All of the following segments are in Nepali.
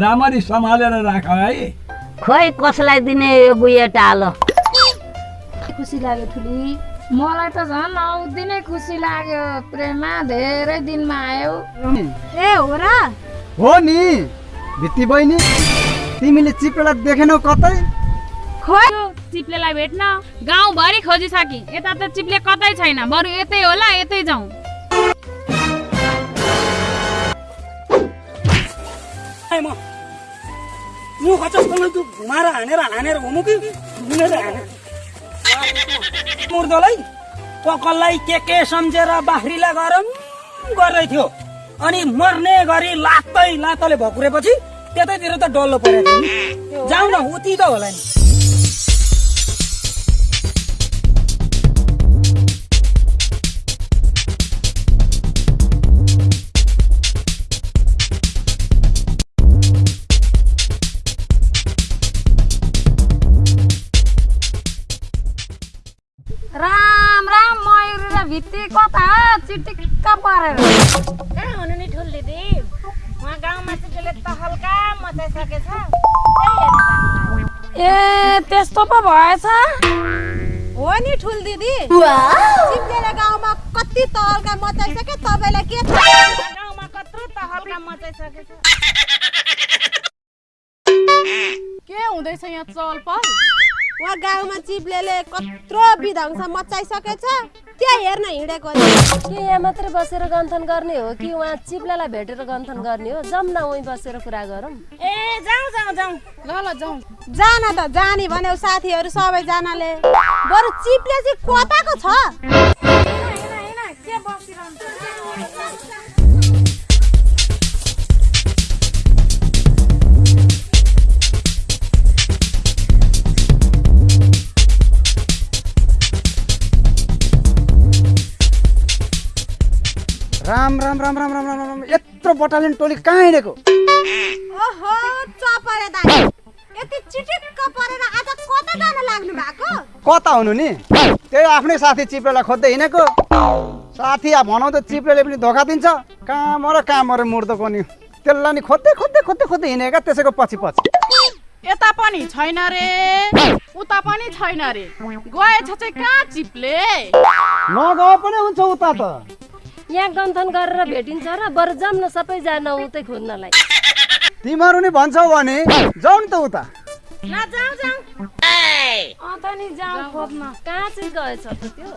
राम्ररी सम्हालेर राख है। खोइ कसलाई दिने यो बुढे टालो? खुसी लाग्यो ठुली? मलाई त झन् औधी नै खुसी लाग्यो। प्रेमा धेरै दिनमा आयो। ए हो र। हो नि। भित्ती बहिनी तिमीले चिप्रेलाई देखेनौ कतै? चिप्लेलाई भेट्न गाउँभरि खोजिसके यता त चिप्ले कतै छैन। बरु यतै होला यतै जाउँ। म। मुख जस्तो तँ घुमाएर हानेर हानेर घुमु कि? घुमेर मुर्दोलाई पकललाई के के सम्झेर बाख्रीलाई गरम गर्दै थियो। अनि मर्ने गरी लात्तै लातले भकुरेपछि त्यतैतिर त डल्लो परेको जाउँ न उति त होला नि। मयुरी र भित्ती कता चिटिक्क परेर कहाँ हुनु नि ठुल दिदी उहाँ गाउँमा चाहिँ त्यसले मचाइसकेछ हेर्न जानु लाग्यो। ए त्यस्तो पो भएछ हो नि ठुल दिदी सिप्लेले गाउँमा कति तहल्का मचाइसक्यो तपाईँलाई के थाहा गाउँमा कत्रो तहल्का मचाइसकेछ के हुँदैछ यहाँ चलपल उहाँ गाउँमा चिप्लेले कत्रो विध्वंस मचाइसकेछ त्यहाँ हेर्न हिँडेको नि के यहाँ मात्रै बसेर गन्थन गर्ने हो कि उहाँ चिप्लालाई भेटेर गन्थन गर्ने हो? जाउँ न उहीँ बसेर कुरा गरौँ। ए जाउँ जाउँ जाउँ। ल ल जाउँ। जान त जाने भन्यो साथीहरू सबैजनाले। बरु चिप्ले चाहिँ कताको छ। राम राम राम राम राम राम यत्रो बटालियन टोली कहाँ हिँडेको? ओहो चपरे दाइ। यति चिटिक्क परेर आज कता जान लाग्नु भएको? कता हुनु नि? त्यही आफ्नै साथी चिप्रेलाई खोज्दै हिँडेको। साथी अब भनौँ त चिप्रेले पनि धोका दिन्छ। कहाँ मर कहाँ मर मुर्दोको नि त्यसलाई नि खोज्दै खोज्दै खोज्दै खोज्दै हिँडेका त्यसैको पछि पछि। यता पनि छैन रे। उता पनि छैन रे। गएछ चाहिँ कहाँ चिप्ले? नगए पनि हुन्छ उता त। यहाँ गन्थन गरेर भेटिन्छ र बरु जाउँ न सबैजना उतै खोज्नलाई। तिमीहरू नि भन्छौ भने जाउँ नि त उता। ल जाउँ जाउँ। अन्त नि जाउँ खोज्न। कहाँ चाहिँ गएछ त त्यो?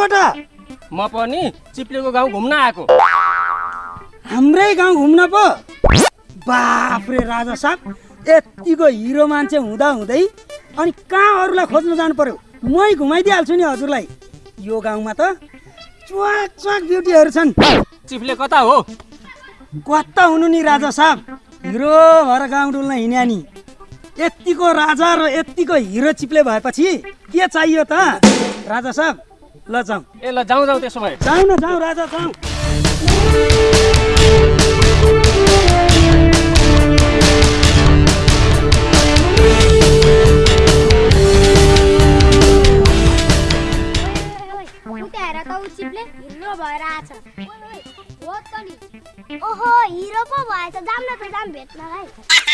कहाँबाट? म पनि चिप्लेको गाउँ घुम्न आएको। हाम्रै गाउँ घुम्न पो। बाफ्रे राजा साहब यतिको हिरो मान्छे हुँदा हुँदै अनि कहाँ अरूलाई खोज्न जानु पर्यो? मै घुमाइदिइहाल्छु नि हजुरलाई। यो गाउँमा त च्वाक च्वाक ब्युटीहरू छन्। चिप्ले कता हो? कता हुनु नि राजा साहब? हिरो भएर गाउँ डुल्न हिँड्या नि। यत्तिको राजा र यत्तिको हिरो चिप्ले भएपछि के चाहियो त? राजा साहब ल जाउँ। ए ल जाउँ जाउँ त्यसो भए। जाउँ न जाउँ राजा जाउँ। भएर आछ हो ओहो हिरो पो भएछ। जाम न त जाम भेट्नलाई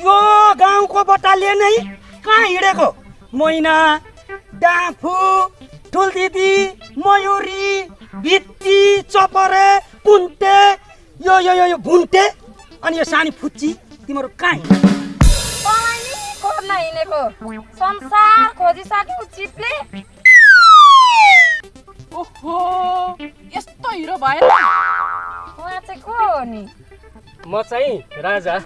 यो गाउँको बटालिए नै कहाँ हिँडेको? मैना डाँफु ठुलदिदी मयुरी भित्ती चपरे पुन्टे यो यो यो यो भुन्टे अनि यो सानी फुच्ची तिमीहरू कहाँ हिँडेको। संसार खोजिसक्यो चिप्ले। ओहो यस्तो हिरो भएर उहाँ चाहिँ को हो नि? म चाहिँ राजा।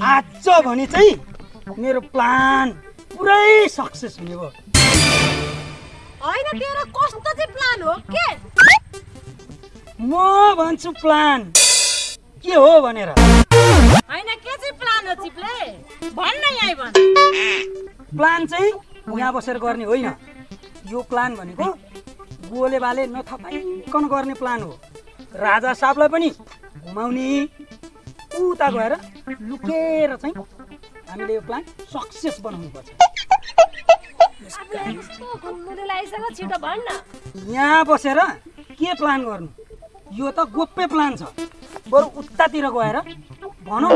आज भने चाहिँ मेरो प्लान पुरै सक्सेस हुने भयो। होइन तेरो कस्तो चाहिँ प्लान हो? के? म भन्छु प्लान के हो भनेर। होइन के चाहिँ प्लान हो चिप्ले? भन्न यहीँ भन्। प्लान चाहिँ यहाँ बसेर गर्ने होइन। यो प्लान भनेको गोले बाले नथपाइकन गर्ने प्लान हो। राजा साहबलाई पनि घुमाउने उता गएर लुकेर चाहिँ हामीले यो प्लान सक्सेस बनाउनु पर्छ। यहाँ बसेर के प्लान गर्नु? यो त गोप्य प्लान छ। बरु उतातिर गएर भनौँ।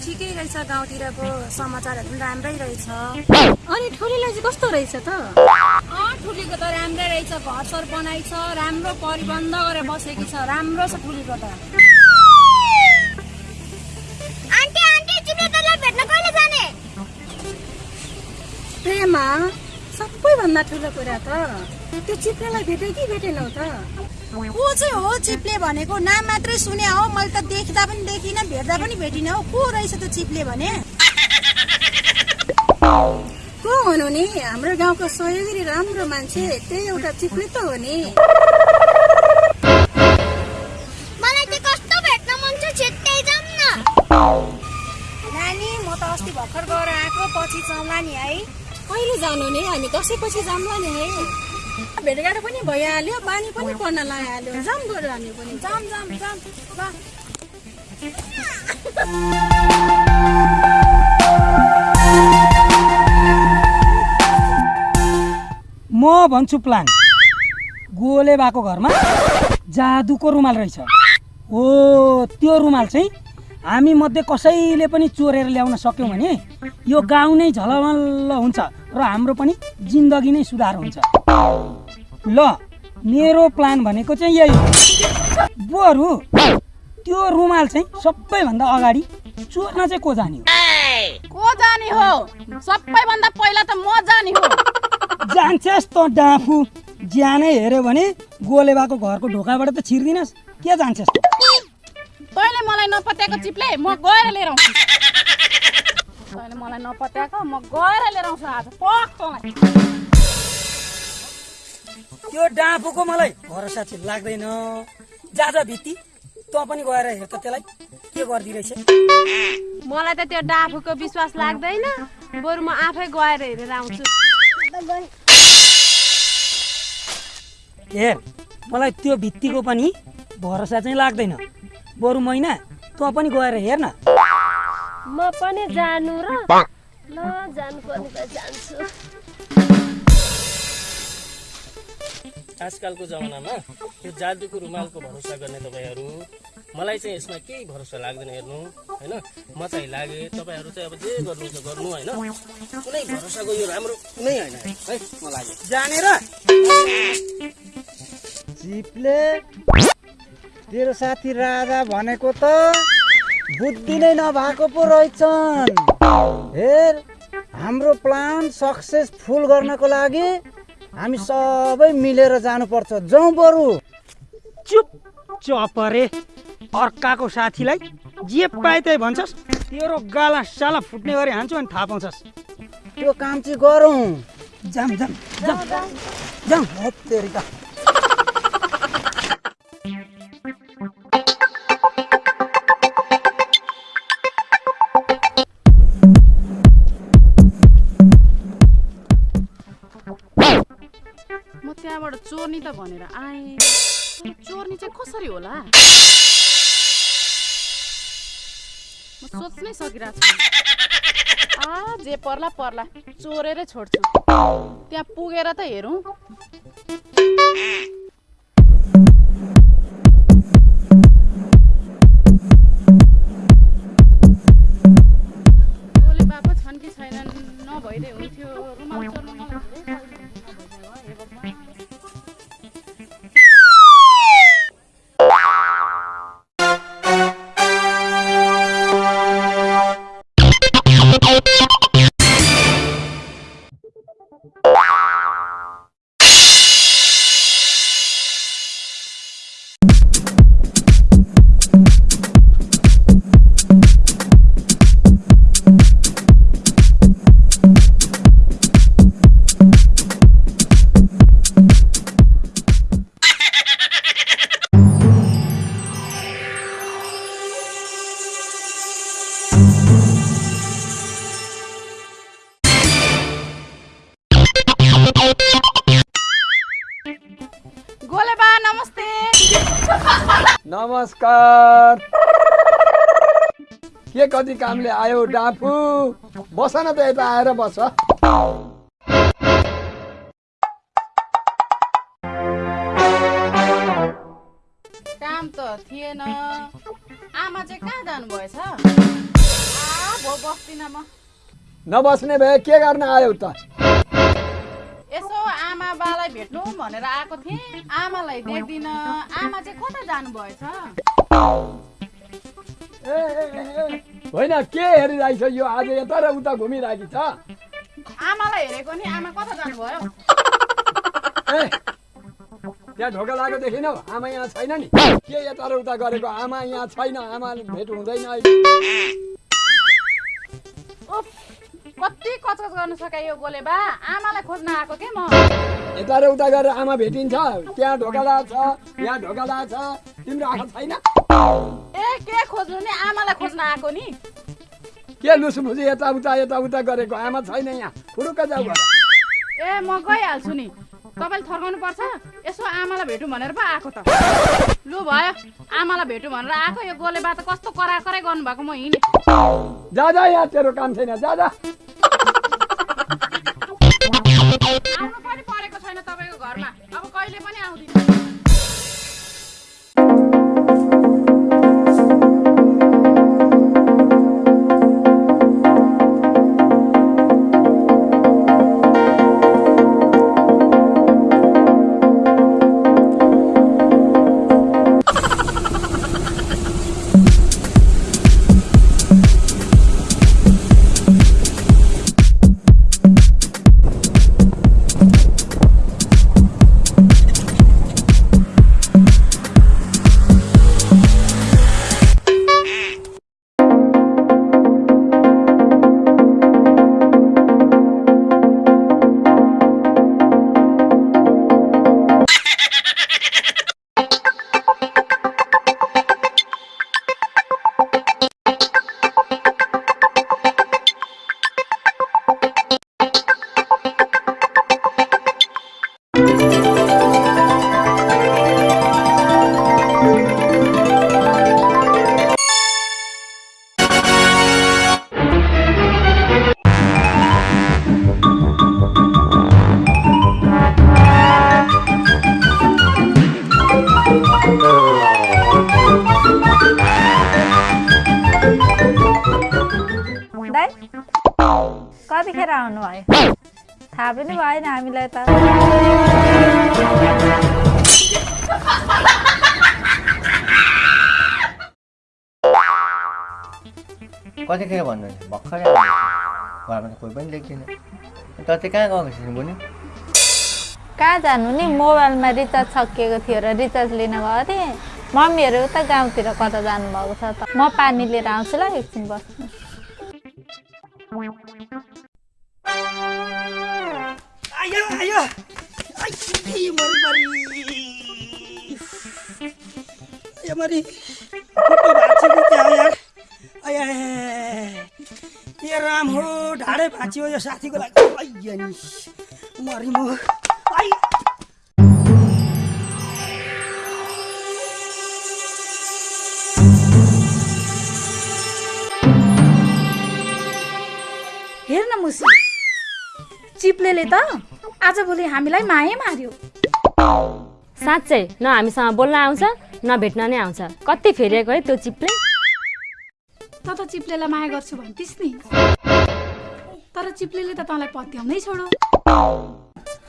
ठिकै रहेछ गाउँतिरको समाचारहरू पनि राम्रै रहेछ। अनि ठुलीलाई चाहिँ कस्तो रहेछ त? अँ ठुलीको त राम्रै रहेछ घर सर बनाइछ राम्रो परिबन्ध गरेर बसेकी छ राम्रो छ ठुलीको त। आन्टी आन्टी चिप्ले दाइलाई भेट्न कहिले जाने? प्रेमा सबैभन्दा ठुलो कुरा त त्यो चिप्लेलाई भेट्यो कि भेटेनौ त। को चाहिँ हो चिप्ले भनेको नाम मात्रै सुने हो। मैले त देख्दा पनि देखिनँ भेट्दा पनि भेटिनँ हो। को रहेछ त्यो चिप्ले भने? को हुनु नि? हाम्रो गाउँको सहयोगी राम्रो मान्छे त्यही एउटा चिप्ले त हो नि। मलाई चाहिँ कस्तो भेट्न मन छ छिट्टै जाऊँ न। नानी म त अस्ति भर्खर गएर आएको पछि जाउँला नि है। कहिले जानु नि? हामी दसैँपछि जाउँला नि है। भेटघाट पनि भइहाल्यो बानी पनि पर्न लगाइहाल्यो जाऊँ गएर हामी पनि। जाम जाम जाम। म भन्छु प्लान। गोले बाको घरमा जादुको रुमाल रहेछ। हो त्यो रुमाल चाहिँ हामी मध्ये कसैले पनि चोरेर ल्याउन सक्यौँ भने यो गाउँ नै झलमल्ल हुन्छ र हाम्रो पनि जिन्दगी नै सुधार हुन्छ। ल मेरो प्लान भनेको चाहिँ यही हो। बरु त्यो रुमाल चाहिँ सबैभन्दा अगाडि चोर्न चाहिँ को जाने हो? को जाने हो? सबैभन्दा पहिला त म जाने हो। जान्छस् त डाँफु। ज्यानै हेऱ्यो भने गोले बाको घरको ढोकाबाट त छिर्दिनस्। के जान्छस्? तैँले मलाई नपत्याएको चिप्ले म गएर लिएर आउँछु। तैँले मलाई नपत्याएको म गएर लिएर आउँछु आज। पक तँलाई। त्यो डाँफोको मलाई भरोसा चाहिँ लाग्दैन। जा जा भित्ती। तँ पनि गएर हेर त त्यसलाई। के गरिदिरहेछ? मलाई त त्यो डाफुको विश्वास लाग्दैन। बरु म आफै गएर हेरेर आउँछु। हेर मलाई त्यो भित्तीको पनि भरोसा चाहिँ लाग्दैन। बरु मैना तँ पनि गएर हेर न म पनि जानु र। ल जान्छु। आजकलको जमानामा यो जादुको रुमालको भरोसा गर्ने तपाईँहरू मलाई चाहिँ यसमा केही भरोसा लाग्दैन हेर्नु होइन? म चाहिँ लागे तपाईँहरू चाहिँ अब जे गर्नुहुन्छ गर्नु होइन? कुनै भरोसाको यो राम्रो कुनै होइन है? म लागे। जानेर चिप्ले। तेरो साथी राजा भनेको त बुद्धि नै नभएको पो रहेछन्। हेर हाम्रो प्लान सक्सेसफुल गर्नको लागि हामी सबै मिलेर जानुपर्छ। जाउँ बरु। चुप चपरे अर्काको साथीलाई जे पाए त्यही भन्छस्। तेरो गाला साला फुट्ने गरी हान्छु अनि थाहा पाउँछस्। त्यो काम चाहिँ गरौँ। जाम जाम जाम जाम त्यहाँबाट चोर्नी त भनेर आएँ। चोर्नी चाहिँ कसरी होला? म सोच्नै सकिरहेको छु। आ जे पर्ला पर्ला। चोरेरै छोड्छु। त्यहाँ पुगेर त हेरौँ। नमस्कार। के कति कामले आयो डाँफु बस न त यता आएर बस। काम त थिएन। आमा चाहिँ कहाँ जानुभएछ? नबस्ने भए के गर्न आयो त? बालाई भेट्नु भनेर आएको थिएँ। आमालाई देख्दिनँ। आमा चाहिँ कता जानुभएछ? होइन के हेरिरहेछ यो? आज यता र उता घुमिरहेकी छ। आमालाई हेरेको नि। आमा कता जानुभयो? त्यहाँ ढोका लागेको देखिनौ आमा यहाँ छैन नि। के यता र उता गरेको? आमा यहाँ छैन। आमा भेट हुँदैन कति गर्नु सके यो गोले बा। आमालाई खोज्न आएको के म? यता र उता गरेर आमा भेटिन्छ। त्यहाँ ढोका छ यहाँ ढोका छ। तिम्रो आँखा छैन? ए के खोज्नु नि? आमालाई खोज्न आएको नि? के लुसमुसु यता उता यता उता गरेको? आमा छैन यहाँ। फुरुक्क जाऊ ए म गइहाल्छु नि। तपाईँले थर्काउनु पर्छ? यसो आमालाई भेटौँ भनेर पो आएको त। लु भयो। आमालाई भेटौँ भनेर आएको। यो गोले बा त कस्तो कराकरै गर्नुभएको म हिँडेँ। जा जा यहाँ तेरो काम छैन। जा जा। कतिखेर आउनुभयो? थाहा पनि भएन हामीलाई त। कतिखेर भन्नु भर्खरै। घरमा त कोही पनि देख्दैन चाहिँ कहाँ गएको छिस् बुनि कहाँ जानु नि? मोबाइलमा रिचार्ज सकिएको थियो र रिचार्ज लिन गएको थिएँ मम्मीहरू उता गाउँतिर कता जानुभएको छ त? म पानी लिएर आउँछु ल एकछिन बस्नु। आयो ए राम हो ढाडै भाँचियो यो साथीको लागि। आइया नि मरी म। चिप्लेले त आजभोलि हामीलाई माया मार्यो। साँच्चै न हामीसँग बोल्न आउँछ न भेट्न नै आउँछ। कति फेरिएको है त्यो चिप्ले? त त चिप्लेलाई माया गर्छु भन्थिस् नि। तर चिप्लेले त तँलाई पत्याउनै छोडो।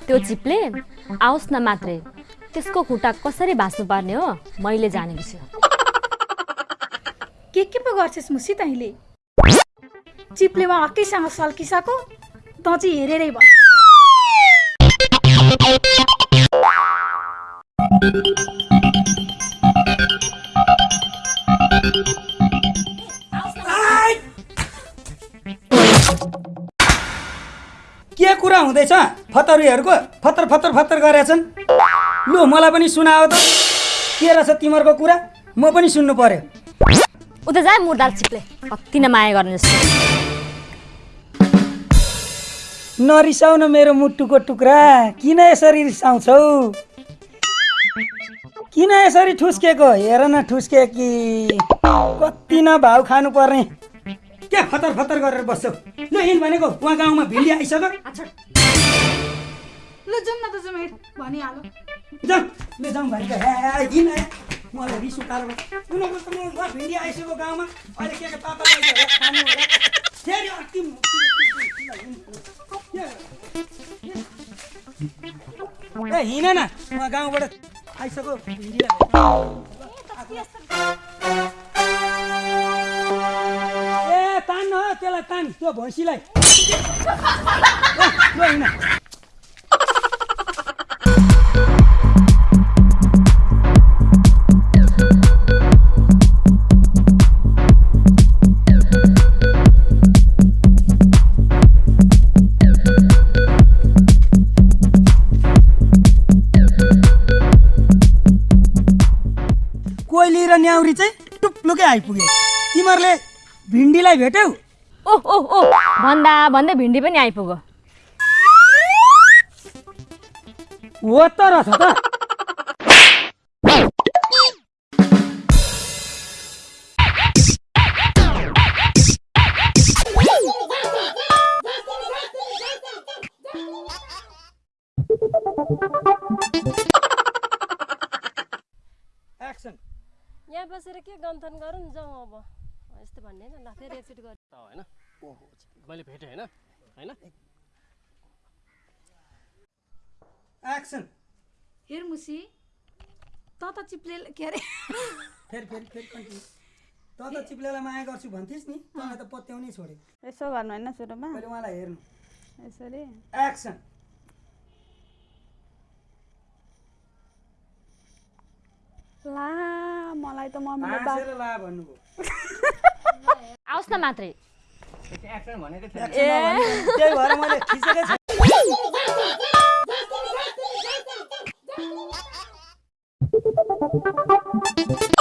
त्यो चिप्ले? आओस् न मात्रै। त्यसको खुट्टा कसरी भाँच्नु पर्ने हो? मैले जानेको छु। के के पो गर्छस् मुसी तैँले? चिप्लेमा अर्कैसँग सल्किसको त चाहिँ हेरेरै भयो के कुरा हुँदैछ? फतरुहरूको फतर फतर फतर गरेछन् लु मलाई पनि सुनाओ त। के रहेछ तिमीहरूको कुरा? म पनि सुन्नु पर्यो। उता जा मुर्दाल चिप्ले। कति न माया गर्ने जस्तो। नरिसाउ न मेरो मुटुको टुक्रा। किन यसरी रिसाउँछौ? किन यसरी ठुस्केको हेर न ठुस्के कि कति न भाउ खानु पर्ने के फतर फतर गरेर बस्छौ ल हिँड भनेको उहाँ गाउँमा भिन्डी आइसक्यो ल जाउँ न त जाउँ हेर भनिहालो जाउँ ल जाउँ भनेको हे हिँड आयो मलाई रिस उठाएर उनीहरूको त म उहाँ भिन्डी आइसक्यो गाउँमा अहिले के के पापा ल्याइदियो होला, खानु होला फेरि अर्की ए हिँड न उहाँ गाउँबाट आइसक्यो। ए तान्न त्यसलाई तान त्यो भैँसीलाई। कोइली र न्याउरी चाहिँ टुप्लुकै आइपुगे। तिमीहरूले भिन्डीलाई भेट्यौ? ओह ओह ओह भन्दा भन्दै भिन्डी पनि आइपुग्यो हो त रहेछ त। एक्सन हेर मुसी त त चिप्ले के अरे? फेरि फेरि फेरि कन्टिन्यू। त त चिप्लेलाई माया गर्छु भन्थिस् नि तँलाई त पत्याउनै छोड्यो यसो गर्नु होइन सुरुमा? मैले उहाँलाई हेर्नु। यसरी? एक्सन ला मलाई त मम्मीले ला भन्नुभयो। आओस् न मात्रै। एक्सन भनेको नभन्नु, त्यही भएर मैले खिचेकै Thank you.